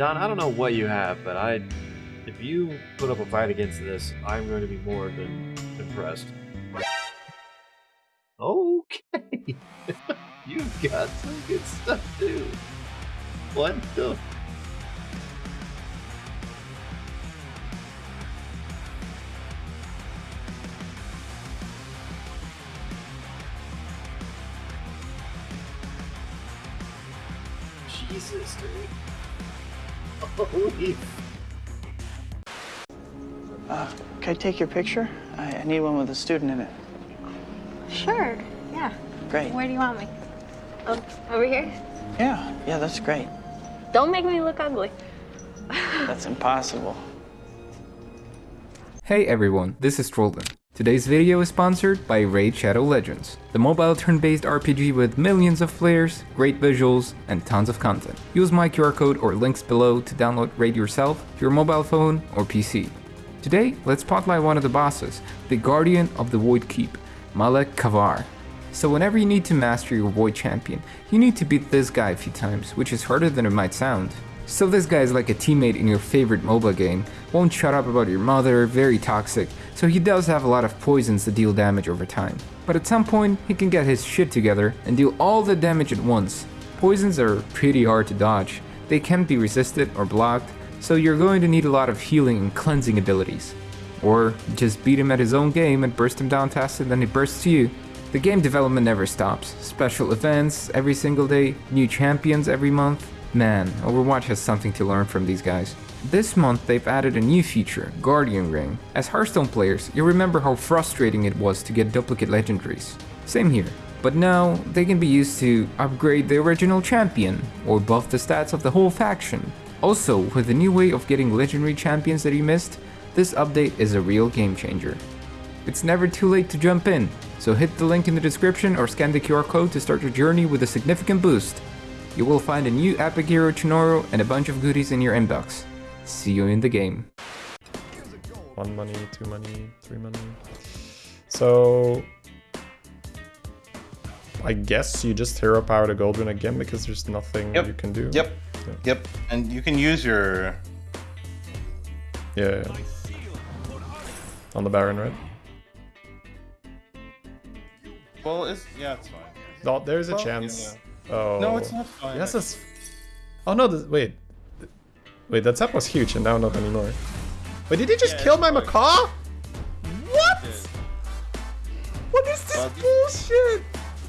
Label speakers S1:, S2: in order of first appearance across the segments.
S1: Don, I don't know what you have, but I, if you put up a fight against this, I'm going to be more than impressed. Okay, you've got some good stuff too. What the?
S2: Take your picture? I, I need one with a student in it.
S3: Sure, yeah.
S2: Great.
S3: Where do you want me? Oh, over here?
S2: Yeah, yeah, that's great.
S3: Don't make me look ugly.
S2: That's impossible.
S4: Hey everyone, this is Trolden. Today's video is sponsored by Raid Shadow Legends, the mobile turn-based RPG with millions of players, great visuals, and tons of content. Use my QR code or links below to download Raid yourself to your mobile phone or PC. Today, let's spotlight one of the bosses, the Guardian of the Void Keep, Malek Kavar. So whenever you need to master your Void Champion, you need to beat this guy a few times, which is harder than it might sound. So this guy is like a teammate in your favorite MOBA game, won't shut up about your mother, very toxic, so he does have a lot of poisons that deal damage over time. But at some point, he can get his shit together and deal all the damage at once. Poisons are pretty hard to dodge, they can't be resisted or blocked, so you're going to need a lot of healing and cleansing abilities. Or just beat him at his own game and burst him down faster than he bursts you. The game development never stops. Special events every single day, new champions every month. Man, Overwatch has something to learn from these guys. This month they've added a new feature, Guardian Ring. As Hearthstone players, you'll remember how frustrating it was to get duplicate legendaries. Same here. But now, they can be used to upgrade the original champion, or buff the stats of the whole faction. Also, with the new way of getting legendary champions that you missed, this update is a real game changer. It's never too late to jump in, so hit the link in the description or scan the QR code to start your journey with a significant boost. You will find a new epic hero tomorrow and a bunch of goodies in your inbox. See you in the game.
S5: One money, two money, three money. So I guess you just hero power the Goldrun again because there's nothing
S6: Yep.
S5: you can do.
S6: Yep.
S5: Yeah.
S6: Yep. And you can use your.
S5: Yeah. yeah. On the Baron, right?
S6: Well, it's yeah, it's fine.
S5: No, there's a
S6: Well,
S5: chance. Oh.
S6: No, it's not fine.
S5: Yes, it's. Oh no! This, wait. Wait, that tap was huge, and now not anymore. Wait, did he just
S6: Yeah,
S5: kill my macaw? What? What is this bullshit?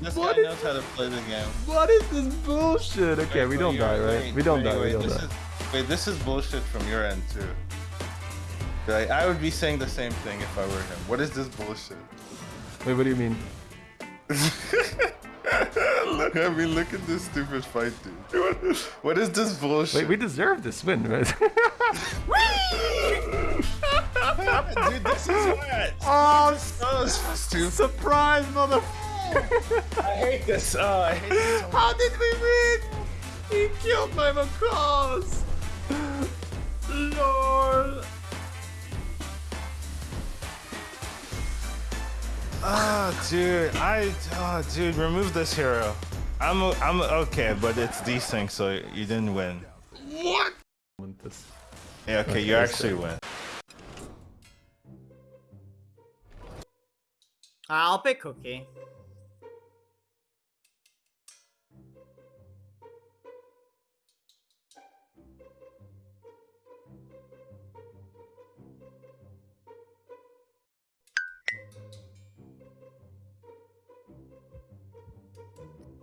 S6: This
S5: What
S6: guy
S5: is-
S6: knows how to play the game.
S5: What is this bullshit? Okay,
S6: Wait,
S5: we don't die, right?
S6: wait,
S5: we don't
S6: wait,
S5: die.
S6: Wait,
S5: we don't
S6: this
S5: die.
S6: Is, wait, this is bullshit from your end too. Like, I would be saying the same thing if I were him. What is this bullshit?
S5: Wait, what do you mean?
S6: look, I mean, look at this stupid fight, dude. What, is this bullshit?
S5: Wait, we deserve this win, right?
S6: dude, this is what?
S5: oh,
S6: So stupid.
S5: surprise, mother!
S6: I hate this. Oh, I hate this. So.
S5: How did we win? He killed my macaws! Lord!
S6: Oh, ah, dude, I, oh, dude, remove this hero. I'm, I'm okay, but it's decent, so you didn't win.
S5: What? this.
S6: Yeah, okay,
S5: Okay,
S6: you actually
S5: fair.
S6: win.
S7: I'll pick Cookie.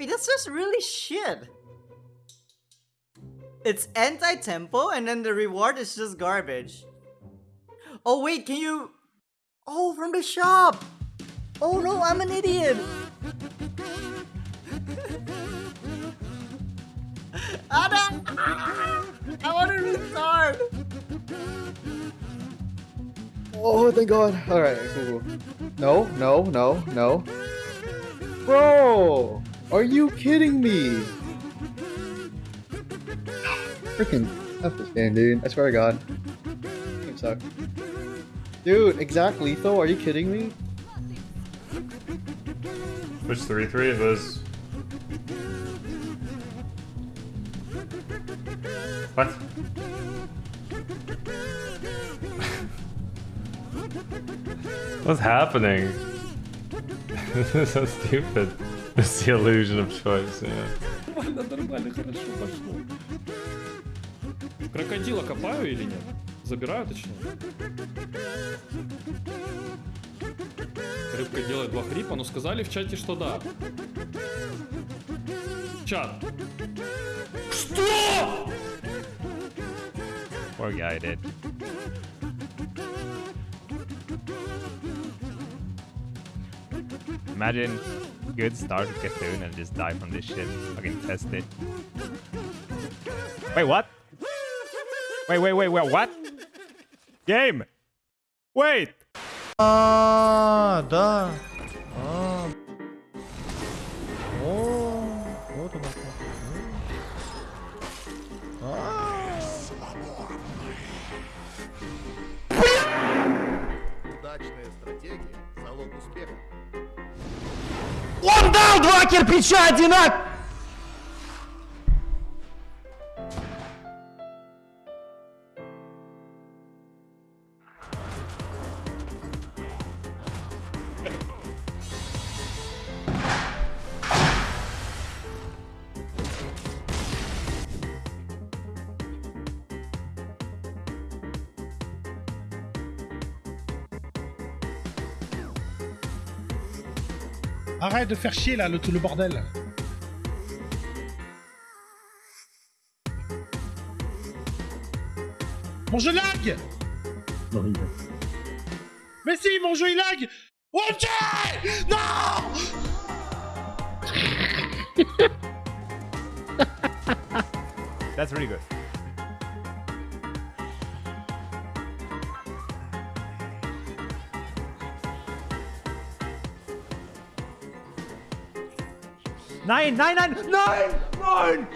S7: Wait, that's just really shit. It's anti-tempo and then the reward is just garbage. Oh wait, can you... Oh, from the shop! Oh no, I'm an idiot! Adam! I want to restart!
S8: Oh, thank God. Alright, cool. No, no, no, no. Bro! Are you kidding me? Freaking F this game, dude. I swear to God. Game sucks. Dude, exact lethal? Are you kidding me?
S5: Which 3 3 of those?
S1: What? What's happening? this is so stupid. The illusion of choice, yeah.
S9: Нормально, нормально, хорошо пошло. Крокодила копаю или нет? Забираю точнее. Рыбка делает два хрипа, но сказали в чате, что да. Чат. Что?
S10: Poor guy did. Imagine good start with Cthulhu and just die from this shit. Fucking test it. Wait, what? Wait, wait, wait, wait, what? Game! Wait!
S11: Ah,
S7: uh, duh. Два кирпича одинаково!
S12: Arrête de faire chier là, le, tout le bordel. Mon jeu lag Mais si, mon jeu il lag Ok Non
S10: That's really good. Nein, nein, nein, nein, nein!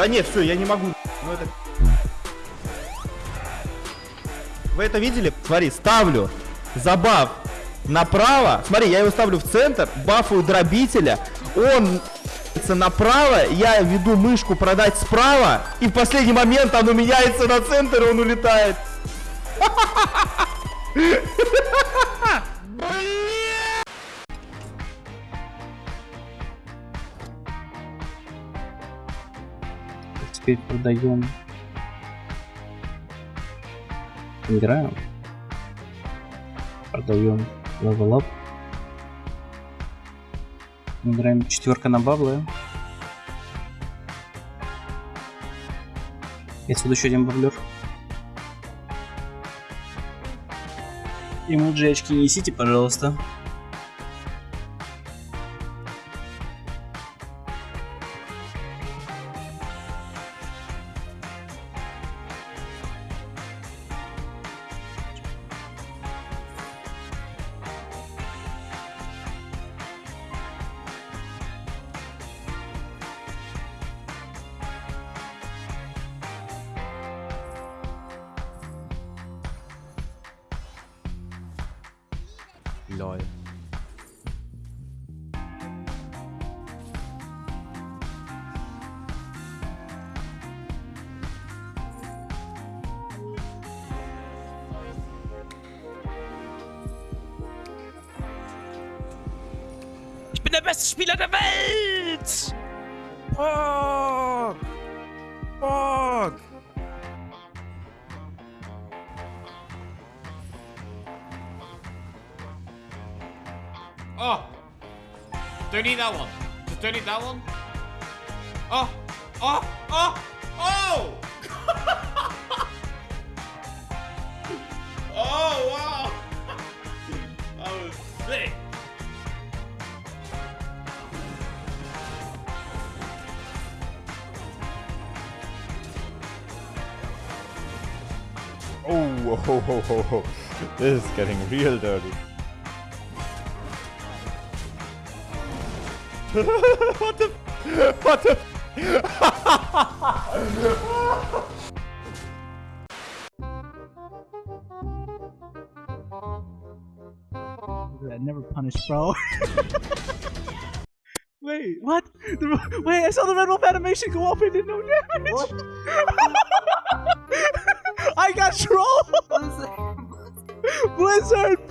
S7: Да нет, все, я не могу. Ну это... Вы это видели? Смотри, ставлю забав направо. Смотри, я его ставлю в центр, бафую дробителя. Он направо, я веду мышку продать справа, и в последний момент оно меняется на центр, и он улетает.
S2: Теперь продаем. Играем. Продаем level up. Играем четверка на баблы. И отсюда еще один баблер. Эмоджи очки несите, пожалуйста.
S10: Lol.
S9: Ich bin der beste Spieler der Welt! Fuck!
S13: Oh! Don't eat that one. Just don't eat that one. Oh! Oh! Oh! Oh! oh wow! That was sick.
S14: Oh, ho, ho, ho, ho. This is getting real dirty. what the? What the?
S15: I never punish bro. Wait, what? The, wait, I saw the Red Whelp animation go off and did no damage. I got trolled. Blizzard